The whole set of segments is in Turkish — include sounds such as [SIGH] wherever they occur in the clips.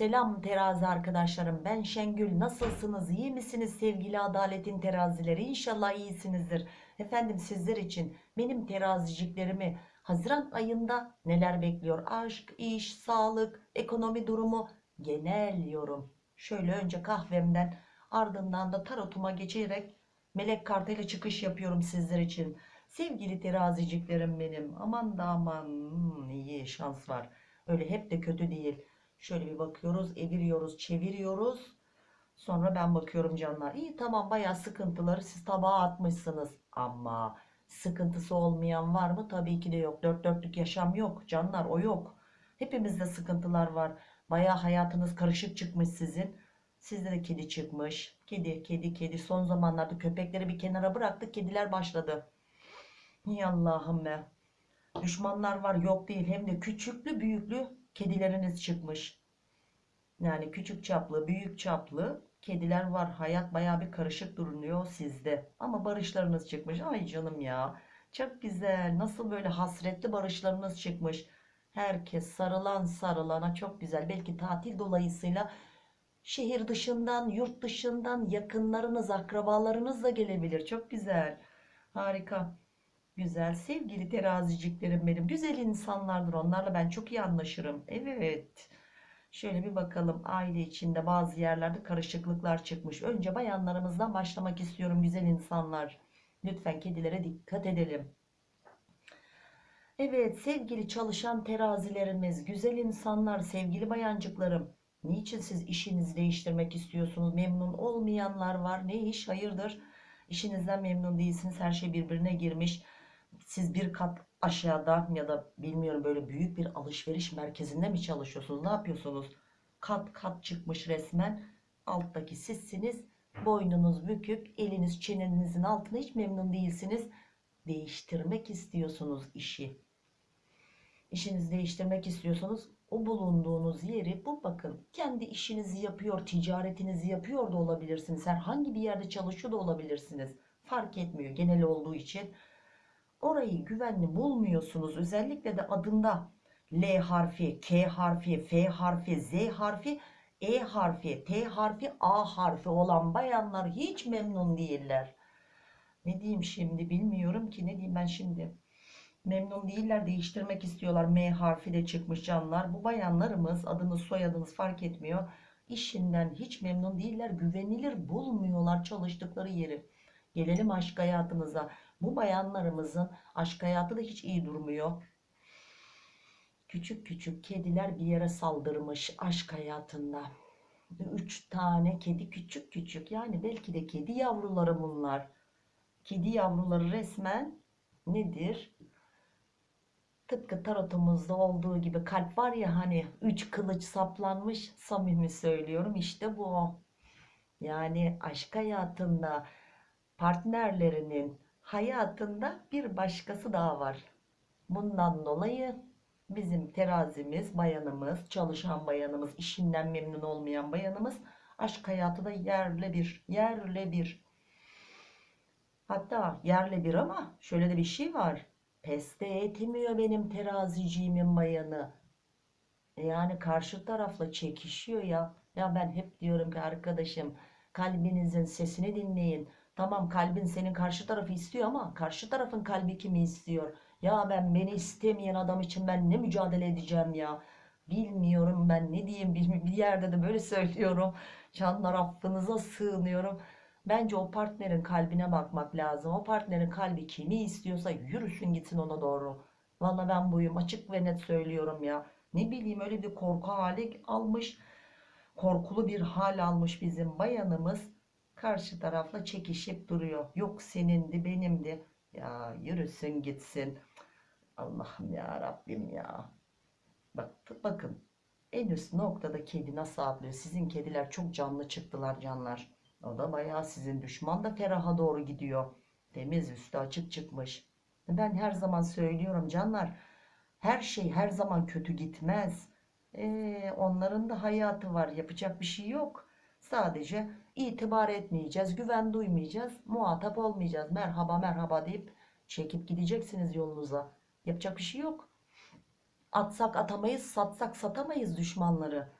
Selam terazi arkadaşlarım. Ben Şengül. Nasılsınız? İyi misiniz sevgili adaletin terazileri? İnşallah iyisinizdir. Efendim sizler için benim teraziciklerimi Haziran ayında neler bekliyor? Aşk, iş, sağlık, ekonomi durumu, genel yorum. Şöyle önce kahvemden ardından da tarotuma geçerek melek kartıyla çıkış yapıyorum sizler için. Sevgili teraziciklerim benim. Aman da aman hmm, iyi şans var. Öyle hep de kötü değil. Şöyle bir bakıyoruz, eviriyoruz, çeviriyoruz. Sonra ben bakıyorum canlar. İyi tamam bayağı sıkıntıları siz tabağa atmışsınız. Ama sıkıntısı olmayan var mı? Tabii ki de yok. Dört dörtlük yaşam yok. Canlar o yok. Hepimizde sıkıntılar var. Bayağı hayatınız karışık çıkmış sizin. Sizde de kedi çıkmış. Kedi, kedi, kedi. Son zamanlarda köpekleri bir kenara bıraktık. Kediler başladı. Ey Allah'ım be. Düşmanlar var yok değil. Hem de küçüklü büyüklü kedileriniz çıkmış. Yani küçük çaplı, büyük çaplı kediler var. Hayat baya bir karışık duruyor sizde. Ama barışlarınız çıkmış. Ay canım ya. Çok güzel. Nasıl böyle hasretli barışlarınız çıkmış. Herkes sarılan sarılana çok güzel. Belki tatil dolayısıyla şehir dışından, yurt dışından yakınlarınız, akrabalarınız da gelebilir. Çok güzel. Harika. Güzel sevgili teraziciklerim benim. Güzel insanlardır. Onlarla ben çok iyi anlaşırım. Evet. Şöyle bir bakalım. Aile içinde bazı yerlerde karışıklıklar çıkmış. Önce bayanlarımızdan başlamak istiyorum güzel insanlar. Lütfen kedilere dikkat edelim. Evet sevgili çalışan terazilerimiz, güzel insanlar, sevgili bayancıklarım. Niçin siz işinizi değiştirmek istiyorsunuz? Memnun olmayanlar var. Ne iş? Hayırdır? İşinizden memnun değilsiniz. Her şey birbirine girmiş. Siz bir kat aşağıda ya da bilmiyorum böyle büyük bir alışveriş merkezinde mi çalışıyorsunuz? Ne yapıyorsunuz? Kat kat çıkmış resmen. Alttaki sizsiniz. Boynunuz bükük, eliniz çenenizin altında hiç memnun değilsiniz. Değiştirmek istiyorsunuz işi. İşinizi değiştirmek istiyorsanız o bulunduğunuz yeri bu bakın kendi işinizi yapıyor, ticaretinizi yapıyor da olabilirsiniz. Herhangi bir yerde çalışıyor da olabilirsiniz. Fark etmiyor genel olduğu için orayı güvenli bulmuyorsunuz. Özellikle de adında L harfi, K harfi, F harfi, Z harfi, E harfi, T harfi, A harfi olan bayanlar hiç memnun değiller. Ne diyeyim şimdi bilmiyorum ki ne diyeyim ben şimdi. Memnun değiller değiştirmek istiyorlar. M harfi de çıkmış canlar. Bu bayanlarımız adınız soyadınız fark etmiyor. İşinden hiç memnun değiller. Güvenilir bulmuyorlar çalıştıkları yeri. Gelelim aşk hayatımıza. Bu bayanlarımızın aşk hayatı da hiç iyi durmuyor. Küçük küçük kediler bir yere saldırmış aşk hayatında. Üç tane kedi küçük küçük yani belki de kedi yavruları bunlar. Kedi yavruları resmen nedir? Tıpkı tarotumuzda olduğu gibi kalp var ya hani üç kılıç saplanmış samimi söylüyorum işte bu. Yani aşk hayatında partnerlerinin hayatında bir başkası daha var. Bundan dolayı bizim terazimiz, bayanımız, çalışan bayanımız, işinden memnun olmayan bayanımız aşk hayatı da yerle bir, yerle bir. Hatta yerle bir ama şöyle de bir şey var. Peste etmiyor benim teraziciğimin bayanı. Yani karşı tarafla çekişiyor ya. Ya ben hep diyorum ki arkadaşım kalbinizin sesini dinleyin. Tamam kalbin senin karşı tarafı istiyor ama karşı tarafın kalbi kimi istiyor? Ya ben beni istemeyen adam için ben ne mücadele edeceğim ya? Bilmiyorum ben ne diyeyim bir yerde de böyle söylüyorum. Canlar affınıza sığınıyorum. Bence o partnerin kalbine bakmak lazım. O partnerin kalbi kimi istiyorsa yürüsün gitsin ona doğru. Valla ben buyum açık ve net söylüyorum ya. Ne bileyim öyle bir korku hali almış. Korkulu bir hal almış bizim bayanımız. Karşı tarafla çekişip duruyor. Yok senindi benimdi. Ya yürüsün gitsin. Allah'ım ya Rabbim ya. Bak, bakın en üst noktada kedi nasıl atlıyor. Sizin kediler çok canlı çıktılar canlar. O da bayağı sizin düşman da feraha doğru gidiyor. Temiz üstü açık çıkmış. Ben her zaman söylüyorum canlar. Her şey her zaman kötü gitmez. Ee, onların da hayatı var. Yapacak bir şey yok. Sadece itibar etmeyeceğiz. Güven duymayacağız. Muhatap olmayacağız. Merhaba merhaba deyip çekip gideceksiniz yolunuza. Yapacak bir şey yok. Atsak atamayız, satsak satamayız düşmanları.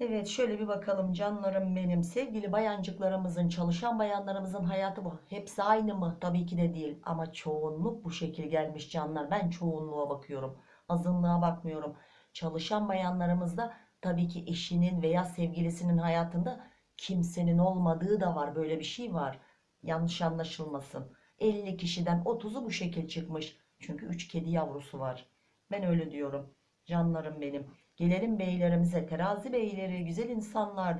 Evet şöyle bir bakalım canlarım benim sevgili bayancıklarımızın çalışan bayanlarımızın hayatı bu hepsi aynı mı tabii ki de değil ama çoğunluk bu şekil gelmiş canlar ben çoğunluğa bakıyorum azınlığa bakmıyorum çalışan bayanlarımızda tabii ki eşinin veya sevgilisinin hayatında kimsenin olmadığı da var böyle bir şey var yanlış anlaşılmasın 50 kişiden 30'u bu şekil çıkmış çünkü 3 kedi yavrusu var ben öyle diyorum canlarım benim Gelelim beylerimize. Terazi beyleri, güzel insanlar.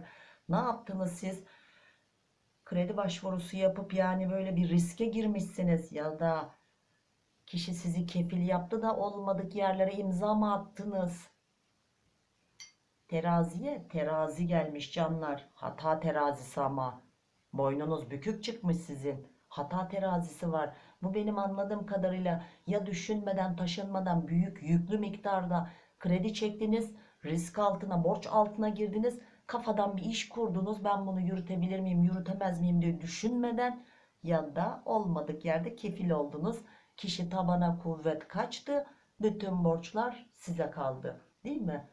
Ne yaptınız siz? Kredi başvurusu yapıp yani böyle bir riske girmişsiniz ya da kişi sizi kefil yaptı da olmadık yerlere imza mı attınız? Teraziye terazi gelmiş canlar. Hata terazisi ama. Boynunuz bükük çıkmış sizin. Hata terazisi var. Bu benim anladığım kadarıyla ya düşünmeden taşınmadan büyük yüklü miktarda kredi çektiniz, risk altına, borç altına girdiniz, kafadan bir iş kurdunuz. Ben bunu yürütebilir miyim, yürütemez miyim diye düşünmeden ya da olmadık yerde kefil oldunuz. Kişi tabana kuvvet kaçtı, bütün borçlar size kaldı. Değil mi?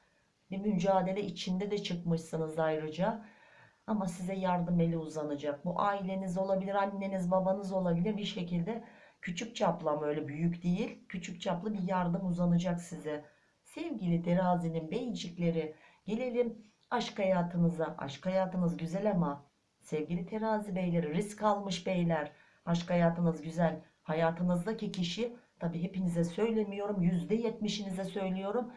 Bir mücadele içinde de çıkmışsınız ayrıca. Ama size yardım eli uzanacak. Bu aileniz olabilir, anneniz, babanız olabilir bir şekilde küçük çaplı ama öyle büyük değil. Küçük çaplı bir yardım uzanacak size. Sevgili terazinin beycikleri gelelim aşk hayatınıza. Aşk hayatınız güzel ama sevgili terazi beyleri risk almış beyler. Aşk hayatınız güzel. Hayatınızdaki kişi tabi hepinize söylemiyorum %70'inize söylüyorum.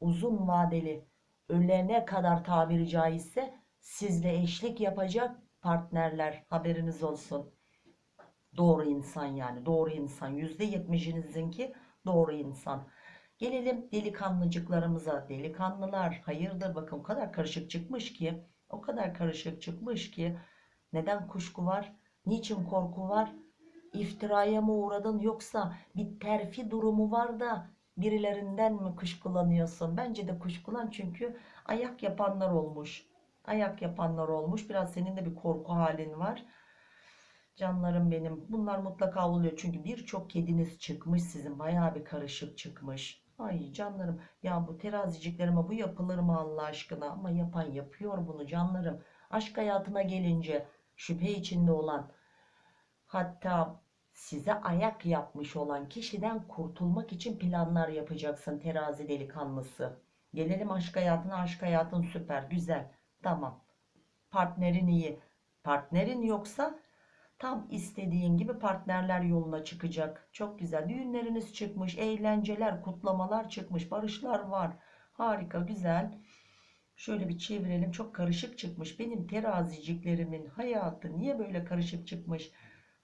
Uzun vadeli ölene kadar tabiri caizse sizle eşlik yapacak partnerler haberiniz olsun. Doğru insan yani doğru insan %70'inizinki doğru insan. Gelelim delikanlıcıklarımıza. Delikanlılar hayırdır bakın o kadar karışık çıkmış ki o kadar karışık çıkmış ki neden kuşku var? Niçin korku var? İftiraya mı uğradın yoksa bir terfi durumu var da birilerinden mi kuşkulanıyorsun? Bence de kuşkulan çünkü ayak yapanlar olmuş. Ayak yapanlar olmuş. Biraz senin de bir korku halin var. Canlarım benim. Bunlar mutlaka oluyor. Çünkü birçok kediniz çıkmış sizin. Bayağı bir karışık çıkmış. Ay canlarım ya bu teraziciklerime bu yapılır mı Allah aşkına ama yapan yapıyor bunu canlarım. Aşk hayatına gelince şüphe içinde olan hatta size ayak yapmış olan kişiden kurtulmak için planlar yapacaksın terazi delikanlısı. Gelelim aşk hayatına aşk hayatın süper güzel tamam partnerin iyi partnerin yoksa Tam istediğin gibi partnerler yoluna çıkacak. Çok güzel. Düğünleriniz çıkmış. Eğlenceler, kutlamalar çıkmış. Barışlar var. Harika, güzel. Şöyle bir çevirelim. Çok karışık çıkmış. Benim teraziciklerimin hayatı niye böyle karışık çıkmış?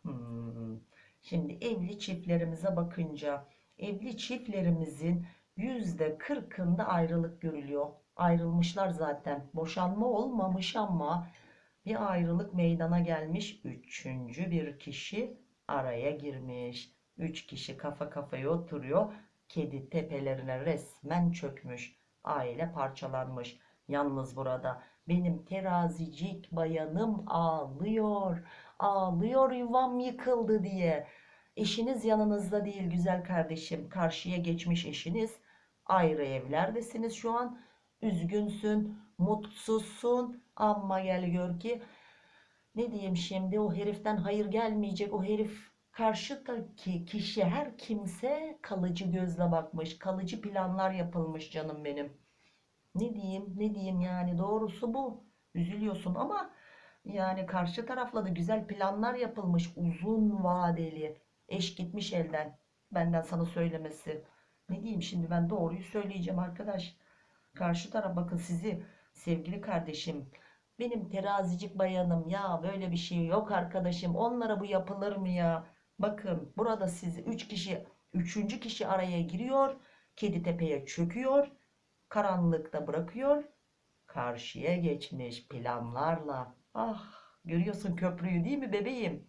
Hmm. Şimdi evli çiftlerimize bakınca evli çiftlerimizin yüzde kırkında ayrılık görülüyor. Ayrılmışlar zaten. Boşanma olmamış ama bir ayrılık meydana gelmiş. Üçüncü bir kişi araya girmiş. Üç kişi kafa kafaya oturuyor. Kedi tepelerine resmen çökmüş. Aile parçalanmış. Yalnız burada benim terazicik bayanım ağlıyor. Ağlıyor yuvam yıkıldı diye. Eşiniz yanınızda değil güzel kardeşim. Karşıya geçmiş eşiniz. Ayrı evlerdesiniz şu an. Üzgünsün, mutsuzsun ama gel gör ki ne diyeyim şimdi o heriften hayır gelmeyecek. O herif karşıdaki kişi her kimse kalıcı gözle bakmış. Kalıcı planlar yapılmış canım benim. Ne diyeyim ne diyeyim yani doğrusu bu. Üzülüyorsun ama yani karşı tarafla da güzel planlar yapılmış. Uzun vadeli. Eş gitmiş elden. Benden sana söylemesi. Ne diyeyim şimdi ben doğruyu söyleyeceğim arkadaş. Karşı taraf bakın sizi sevgili kardeşim benim terazicik bayanım ya böyle bir şey yok arkadaşım onlara bu yapılır mı ya bakın burada sizi 3 kişi 3. kişi araya giriyor kedi tepeye çöküyor karanlıkta bırakıyor karşıya geçmiş planlarla ah görüyorsun köprüyü değil mi bebeğim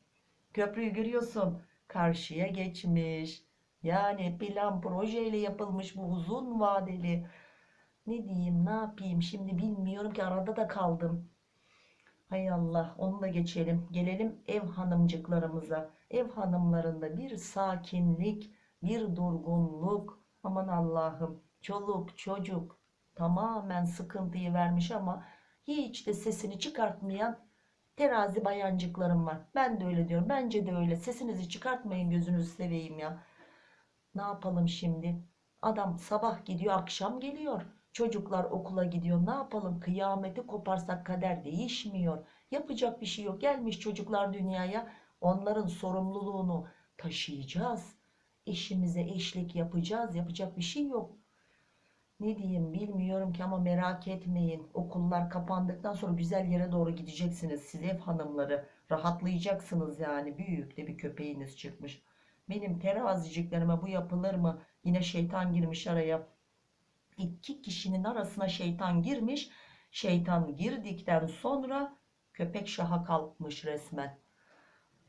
köprüyü görüyorsun karşıya geçmiş yani plan projeyle yapılmış bu uzun vadeli ne diyeyim ne yapayım şimdi bilmiyorum ki arada da kaldım. Hay Allah onu da geçelim. Gelelim ev hanımcıklarımıza. Ev hanımlarında bir sakinlik, bir durgunluk. Aman Allah'ım çoluk çocuk tamamen sıkıntıyı vermiş ama hiç de sesini çıkartmayan terazi bayancıklarım var. Ben de öyle diyorum. Bence de öyle. Sesinizi çıkartmayın gözünüzü seveyim ya. Ne yapalım şimdi? Adam sabah gidiyor akşam geliyor. Çocuklar okula gidiyor. Ne yapalım? Kıyameti koparsak kader değişmiyor. Yapacak bir şey yok. Gelmiş çocuklar dünyaya. Onların sorumluluğunu taşıyacağız. Eşimize eşlik yapacağız. Yapacak bir şey yok. Ne diyeyim bilmiyorum ki ama merak etmeyin. Okullar kapandıktan sonra güzel yere doğru gideceksiniz. Siz ev hanımları rahatlayacaksınız yani. Büyük de bir köpeğiniz çıkmış. Benim teraziciklerime bu yapılır mı? Yine şeytan girmiş araya. İki kişinin arasına şeytan girmiş. Şeytan girdikten sonra köpek şaha kalkmış resmen.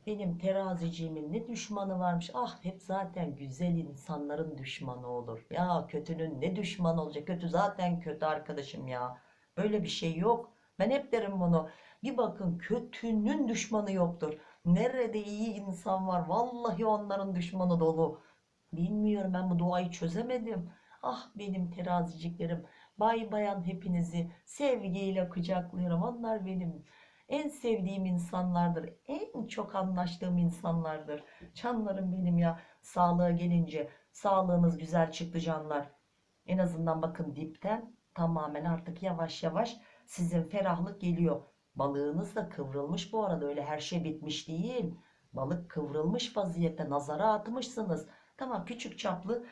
Benim teraziciğimin ne düşmanı varmış. Ah hep zaten güzel insanların düşmanı olur. Ya kötünün ne düşmanı olacak? Kötü zaten kötü arkadaşım ya. Böyle bir şey yok. Ben hep derim bunu. Bir bakın kötünün düşmanı yoktur. Nerede iyi insan var? Vallahi onların düşmanı dolu. Bilmiyorum ben bu duayı çözemedim. Ah benim teraziciklerim. Bay bayan hepinizi sevgiyle kucaklıyorum. Onlar benim en sevdiğim insanlardır. En çok anlaştığım insanlardır. Canlarım benim ya. Sağlığa gelince sağlığınız güzel çıktı canlar. En azından bakın dipten tamamen artık yavaş yavaş sizin ferahlık geliyor. Balığınız da kıvrılmış bu arada öyle her şey bitmiş değil. Balık kıvrılmış vaziyette nazara atmışsınız. Tamam küçük çaplı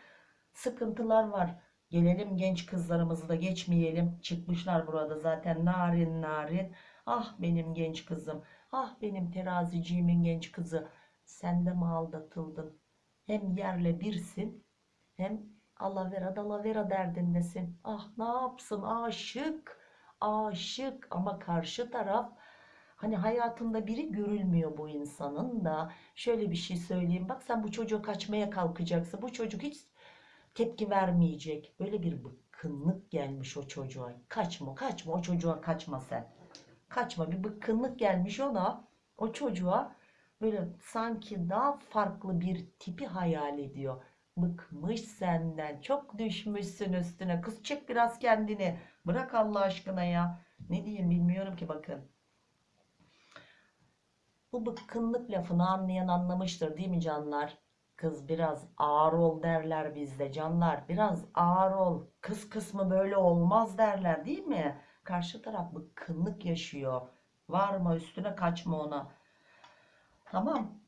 sıkıntılar var. Gelelim genç kızlarımızı da geçmeyelim. Çıkmışlar burada zaten narin narin. Ah benim genç kızım. Ah benim teraziciğimin genç kızı. Sen de mi aldatıldın? Hem yerle birsin hem alavera dalavera derdindesin. Ah ne yapsın aşık aşık ama karşı taraf hani hayatında biri görülmüyor bu insanın da şöyle bir şey söyleyeyim bak sen bu çocuğu kaçmaya kalkacaksın bu çocuk hiç tepki vermeyecek böyle bir bıkkınlık gelmiş o çocuğa kaçma kaçma o çocuğa kaçma sen kaçma bir bıkkınlık gelmiş ona o çocuğa böyle sanki daha farklı bir tipi hayal ediyor. Bıkmış senden çok düşmüşsün üstüne. Kız çek biraz kendini bırak Allah aşkına ya. Ne diyeyim bilmiyorum ki bakın. Bu bıkkınlık lafını anlayan anlamıştır değil mi canlar? Kız biraz ağır ol derler bizde canlar. Biraz ağır ol. Kız kısmı böyle olmaz derler değil mi karşı taraf bıkkınlık yaşıyor? Varma üstüne kaçma ona. Tamam.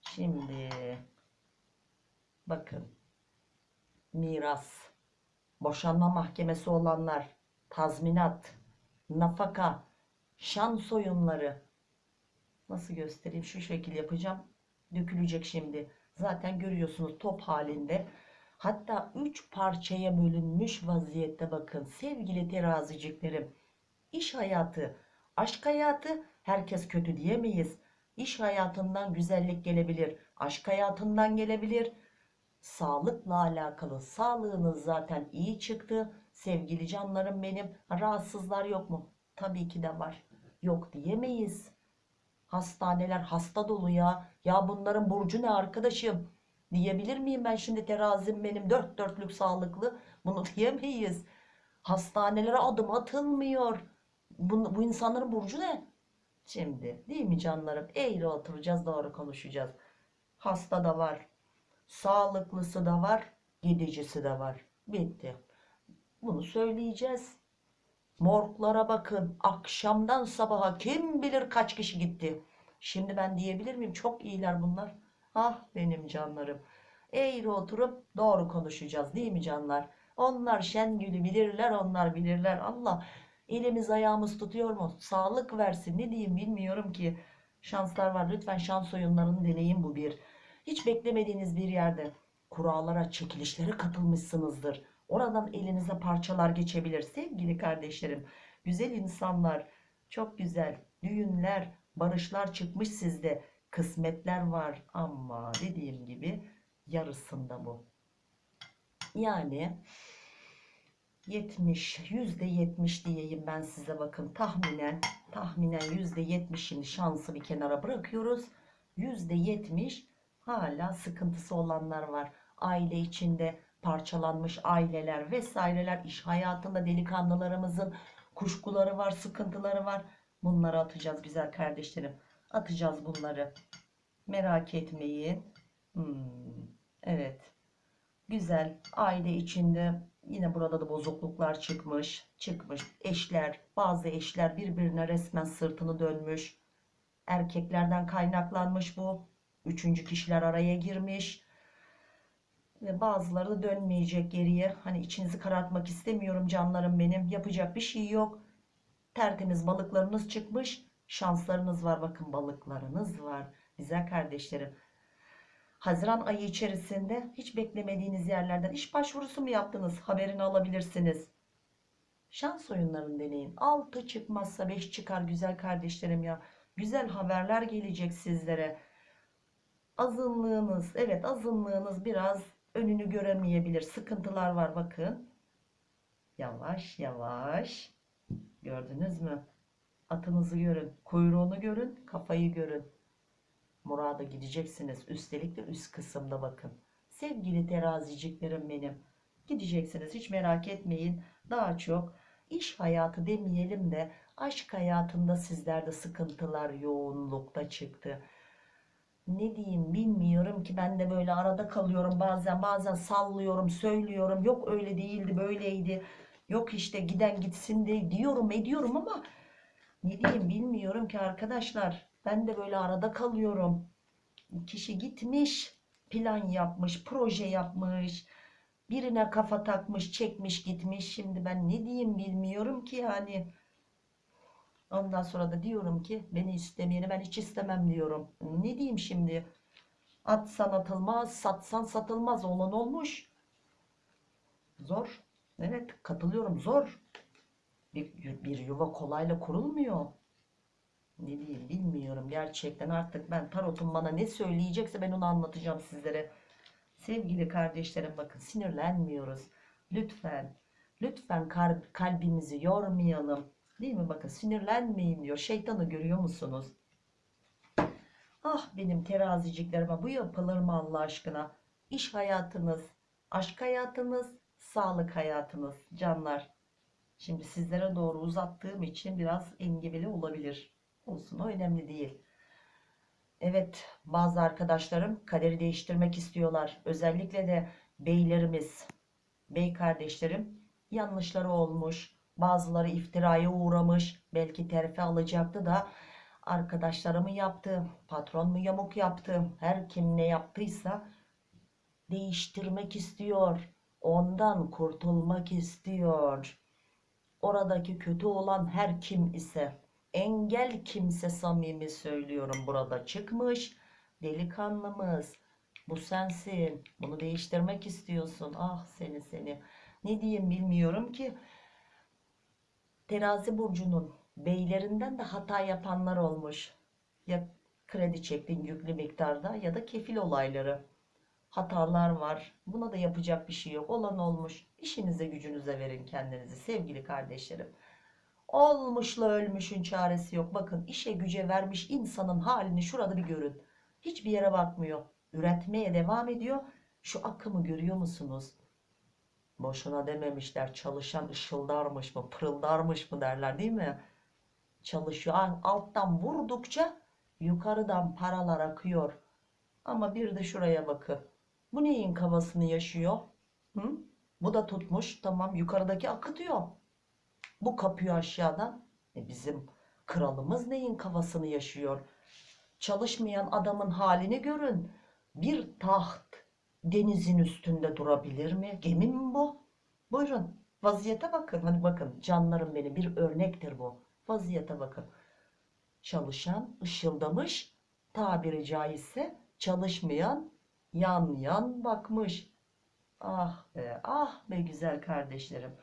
Şimdi bakın. Miras. Boşanma mahkemesi olanlar tazminat nafaka şan soyunları. Nasıl göstereyim? Şu şekil yapacağım. Dökülecek şimdi. Zaten görüyorsunuz top halinde hatta üç parçaya bölünmüş vaziyette bakın sevgili teraziciklerim. İş hayatı aşk hayatı herkes kötü diyemeyiz. İş hayatından güzellik gelebilir aşk hayatından gelebilir. Sağlıkla alakalı sağlığınız zaten iyi çıktı. Sevgili canlarım benim rahatsızlar yok mu? Tabii ki de var. Yok diyemeyiz. Hastaneler hasta dolu ya. Ya bunların burcu ne arkadaşım diyebilir miyim ben şimdi terazim benim dört dörtlük sağlıklı? Bunu [LAUGHS] diyemeyiz. Hastanelere adım atılmıyor. Bu, bu insanların burcu ne? Şimdi değil mi canlarım? Eğri oturacağız doğru konuşacağız. Hasta da var sağlıklısı da var gidicisi de var. Bitti. Bunu söyleyeceğiz. Morglara bakın. Akşamdan sabaha kim bilir kaç kişi gitti? Şimdi ben diyebilir miyim? Çok iyiler bunlar ah benim canlarım eğri oturup doğru konuşacağız değil mi canlar? Onlar Şengül'ü bilirler onlar bilirler. Allah elimiz ayağımız tutuyor mu? Sağlık versin. Ne diyeyim bilmiyorum ki. Şanslar var. Lütfen şans oyunlarını deneyin bu bir. Hiç beklemediğiniz bir yerde kurallara, çekilişlere katılmışsınızdır. Oradan elinize parçalar geçebilir sevgili kardeşlerim. Güzel insanlar, çok güzel düğünler, barışlar çıkmış sizde. Kısmetler var ama dediğim gibi yarısında bu. Yani 70, yüzde 70 diyeyim ben size bakın tahminen, tahminen yüzde 70'ini şansı bir kenara bırakıyoruz. Yüzde 70 hala sıkıntısı olanlar var. Aile içinde parçalanmış aileler vesaireler, iş hayatında delikanlılarımızın kuşkuları var, sıkıntıları var. Bunları atacağız güzel kardeşlerim. Atacağız bunları. Merak etmeyin. Hmm, evet. Güzel. Aile içinde yine burada da bozukluklar çıkmış. Çıkmış. Eşler, bazı eşler birbirine resmen sırtını dönmüş. Erkeklerden kaynaklanmış bu. Üçüncü kişiler araya girmiş. Ve bazıları da dönmeyecek geriye. Hani içinizi karartmak istemiyorum canlarım benim. Yapacak bir şey yok. Tertemiz balıklarınız çıkmış. Şanslarınız var. Bakın balıklarınız var. Güzel kardeşlerim. Haziran ayı içerisinde hiç beklemediğiniz yerlerden iş başvurusu mu yaptınız? Haberini alabilirsiniz. Şans oyunlarını deneyin. 6 çıkmazsa 5 çıkar güzel kardeşlerim ya. Güzel haberler gelecek sizlere. Azınlığınız, evet azınlığınız biraz önünü göremeyebilir. Sıkıntılar var bakın. Yavaş yavaş. Gördünüz mü? Atınızı görün, kuyruğunu görün, kafayı görün. Murada gideceksiniz. Üstelik de üst kısımda bakın. Sevgili teraziciklerim benim. Gideceksiniz hiç merak etmeyin. Daha çok iş hayatı demeyelim de aşk hayatında sizlerde sıkıntılar yoğunlukta çıktı. Ne diyeyim bilmiyorum ki ben de böyle arada kalıyorum bazen bazen sallıyorum söylüyorum yok öyle değildi böyleydi yok işte giden gitsin de diyorum ediyorum ama ne diyeyim bilmiyorum ki arkadaşlar. Ben de böyle arada kalıyorum. Kişi gitmiş plan yapmış proje yapmış birine kafa takmış çekmiş gitmiş. Şimdi ben ne diyeyim bilmiyorum ki yani. Ondan sonra da diyorum ki beni istemeyeni ben hiç istemem diyorum. Ne diyeyim şimdi? Atsan atılmaz satsan satılmaz. Olan olmuş. Zor. Evet katılıyorum. Zor bir, bir yuva kolayla kurulmuyor. Ne diyeyim bilmiyorum. Gerçekten artık ben tarotun bana ne söyleyecekse ben onu anlatacağım sizlere. Sevgili kardeşlerim bakın sinirlenmiyoruz. Lütfen lütfen kalbimizi yormayalım. Değil mi? Bakın sinirlenmeyin diyor. Şeytanı görüyor musunuz? Ah benim teraziciklerime bu yapılır mı Allah aşkına? İş hayatınız aşk hayatınız sağlık hayatınız canlar şimdi sizlere doğru uzattığım için biraz engebeli olabilir olsun o önemli değil. Evet bazı arkadaşlarım kaderi değiştirmek istiyorlar. Özellikle de beylerimiz, bey kardeşlerim yanlışları olmuş. Bazıları iftiraya uğramış. Belki terfi alacaktı da arkadaşları mı yaptı, patron mu yamuk yaptı, her kim ne yaptıysa değiştirmek istiyor. Ondan kurtulmak istiyor. Oradaki kötü olan her kim ise engel kimse samimi söylüyorum burada çıkmış. Delikanlımız bu sensin. Bunu değiştirmek istiyorsun. Ah seni seni. Ne diyeyim bilmiyorum ki. Terazi burcunun beylerinden de hata yapanlar olmuş. Ya kredi çektin yüklü miktarda ya da kefil olayları. Hatalar var. Buna da yapacak bir şey yok. Olan olmuş. İşinize gücünüze verin kendinizi sevgili kardeşlerim. Olmuşla ölmüşün çaresi yok. Bakın işe güce vermiş insanın halini şurada bir görün. Hiçbir yere bakmıyor. Üretmeye devam ediyor. Şu akımı görüyor musunuz? Boşuna dememişler çalışan ışıldarmış mı pırıldarmış mı derler değil mi? Çalışıyor alttan vurdukça yukarıdan paralar akıyor. Ama bir de şuraya bakın. Bu neyin kafasını yaşıyor? Hı? Bu da tutmuş tamam yukarıdaki akıtıyor. Bu kapıyor aşağıdan. E bizim kralımız neyin kafasını yaşıyor? Çalışmayan adamın halini görün. Bir taht denizin üstünde durabilir mi? Gemi mi bu? Buyurun vaziyete bakın. Hani bakın canlarım benim bir örnektir bu. Vaziyete bakın. Çalışan ışıldamış tabiri caizse çalışmayan yan yan bakmış. Ah be ah be güzel kardeşlerim.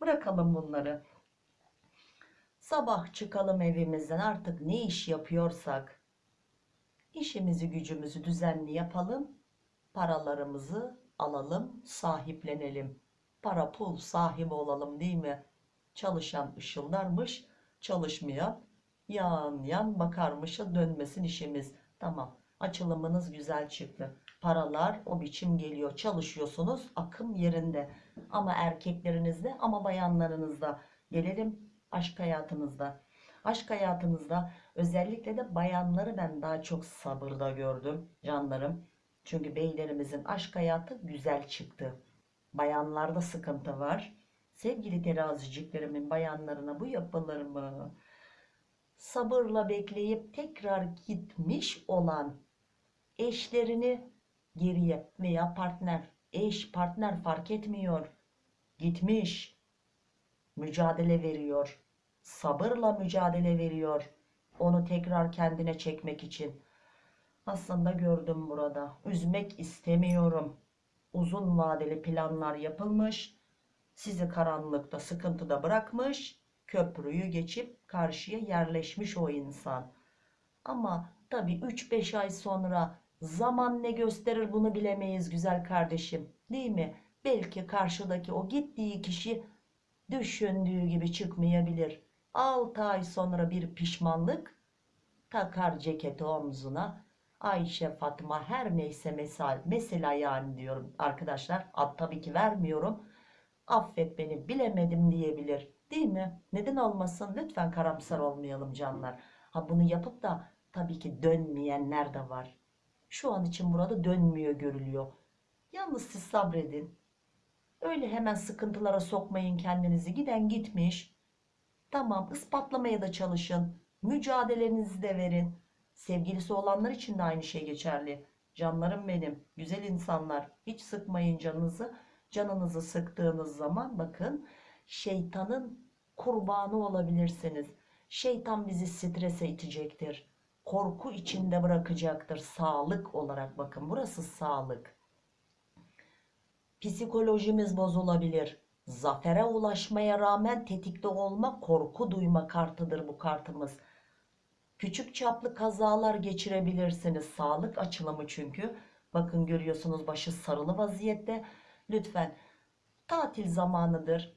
Bırakalım bunları. Sabah çıkalım evimizden artık ne iş yapıyorsak işimizi gücümüzü düzenli yapalım. Paralarımızı alalım, sahiplenelim. Para pul sahibi olalım değil mi? Çalışan ışıldarmış, çalışmayan yan yan bakarmışa dönmesin işimiz. Tamam açılımınız güzel çıktı. Paralar o biçim geliyor. Çalışıyorsunuz akım yerinde. Ama erkeklerinizde ama bayanlarınızda. Gelelim aşk hayatınızda. Aşk hayatınızda özellikle de bayanları ben daha çok sabırda gördüm canlarım. Çünkü beylerimizin aşk hayatı güzel çıktı. Bayanlarda sıkıntı var. Sevgili teraziciklerimin bayanlarına bu yapılır mı? Sabırla bekleyip tekrar gitmiş olan eşlerini geriye veya partner, eş, partner fark etmiyor. Gitmiş, mücadele veriyor, sabırla mücadele veriyor. Onu tekrar kendine çekmek için. Aslında gördüm burada. Üzmek istemiyorum. Uzun vadeli planlar yapılmış. Sizi karanlıkta, sıkıntıda bırakmış. Köprüyü geçip karşıya yerleşmiş o insan. Ama tabii 3-5 ay sonra zaman ne gösterir bunu bilemeyiz güzel kardeşim. Değil mi? Belki karşıdaki o gittiği kişi düşündüğü gibi çıkmayabilir. 6 ay sonra bir pişmanlık takar ceketi omzuna. Ayşe, Fatma her neyse mesela, mesela yani diyorum arkadaşlar. Ad tabii ki vermiyorum. Affet beni bilemedim diyebilir. Değil mi? Neden olmasın? Lütfen karamsar olmayalım canlar. Ha bunu yapıp da tabii ki dönmeyenler de var. Şu an için burada dönmüyor görülüyor. Yalnız siz sabredin. Öyle hemen sıkıntılara sokmayın kendinizi. Giden gitmiş. Tamam ispatlamaya da çalışın. Mücadelenizi de verin. Sevgilisi olanlar için de aynı şey geçerli. Canlarım benim, güzel insanlar. Hiç sıkmayın canınızı. Canınızı sıktığınız zaman bakın şeytanın kurbanı olabilirsiniz. Şeytan bizi strese itecektir. Korku içinde bırakacaktır. Sağlık olarak bakın burası sağlık. Psikolojimiz bozulabilir. Zafere ulaşmaya rağmen tetikte olma, korku duyma kartıdır bu kartımız. Küçük çaplı kazalar geçirebilirsiniz. Sağlık açılımı çünkü. Bakın görüyorsunuz başı sarılı vaziyette. Lütfen tatil zamanıdır.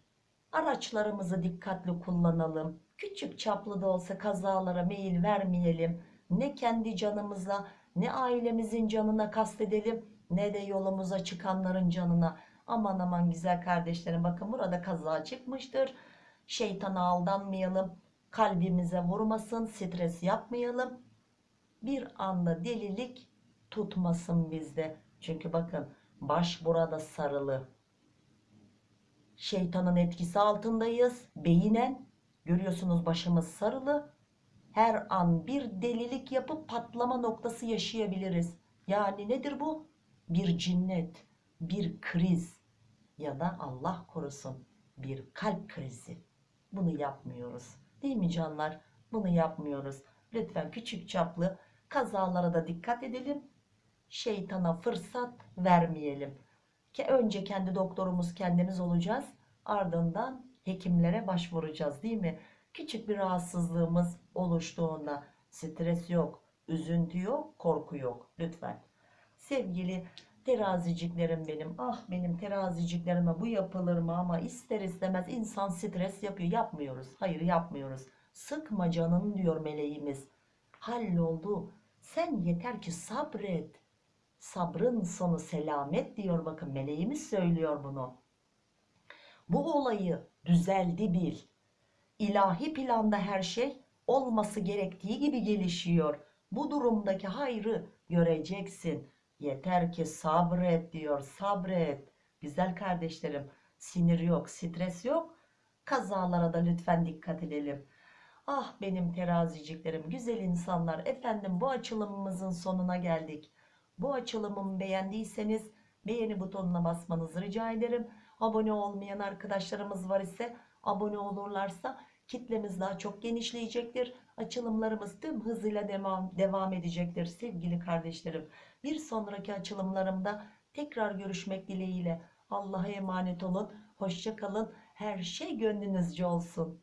Araçlarımızı dikkatli kullanalım. Küçük çaplı da olsa kazalara meyil vermeyelim. Ne kendi canımıza ne ailemizin canına kastedelim ne de yolumuza çıkanların canına. Aman aman güzel kardeşlerim bakın burada kaza çıkmıştır. Şeytana aldanmayalım. Kalbimize vurmasın, stres yapmayalım. Bir anda delilik tutmasın bizde. Çünkü bakın baş burada sarılı. Şeytanın etkisi altındayız. Beyinen görüyorsunuz başımız sarılı. Her an bir delilik yapıp patlama noktası yaşayabiliriz. Yani nedir bu? Bir cinnet, bir kriz ya da Allah korusun bir kalp krizi. Bunu yapmıyoruz. Değil mi canlar? Bunu yapmıyoruz. Lütfen küçük çaplı kazalara da dikkat edelim. Şeytana fırsat vermeyelim. Ki önce kendi doktorumuz kendimiz olacağız. Ardından hekimlere başvuracağız değil mi? Küçük bir rahatsızlığımız oluştuğunda stres yok, üzüntü yok, korku yok. Lütfen. Sevgili teraziciklerim benim. Ah benim teraziciklerime bu yapılır mı ama ister istemez insan stres yapıyor. Yapmıyoruz. Hayır yapmıyoruz. Sıkma canın diyor meleğimiz. Halloldu. Sen yeter ki sabret. Sabrın sonu selamet diyor bakın meleğimiz söylüyor bunu. Bu olayı düzeldi bil. İlahi planda her şey olması gerektiği gibi gelişiyor. Bu durumdaki hayrı göreceksin. Yeter ki sabret diyor sabret. Güzel kardeşlerim sinir yok stres yok. Kazalara da lütfen dikkat edelim. Ah benim teraziciklerim güzel insanlar efendim bu açılımımızın sonuna geldik. Bu açılımımı beğendiyseniz beğeni butonuna basmanızı rica ederim. Abone olmayan arkadaşlarımız var ise abone olurlarsa kitlemiz daha çok genişleyecektir. Açılımlarımız tüm hızıyla devam, devam edecektir sevgili kardeşlerim. Bir sonraki açılımlarımda tekrar görüşmek dileğiyle. Allah'a emanet olun. Hoşça kalın. Her şey gönlünüzce olsun.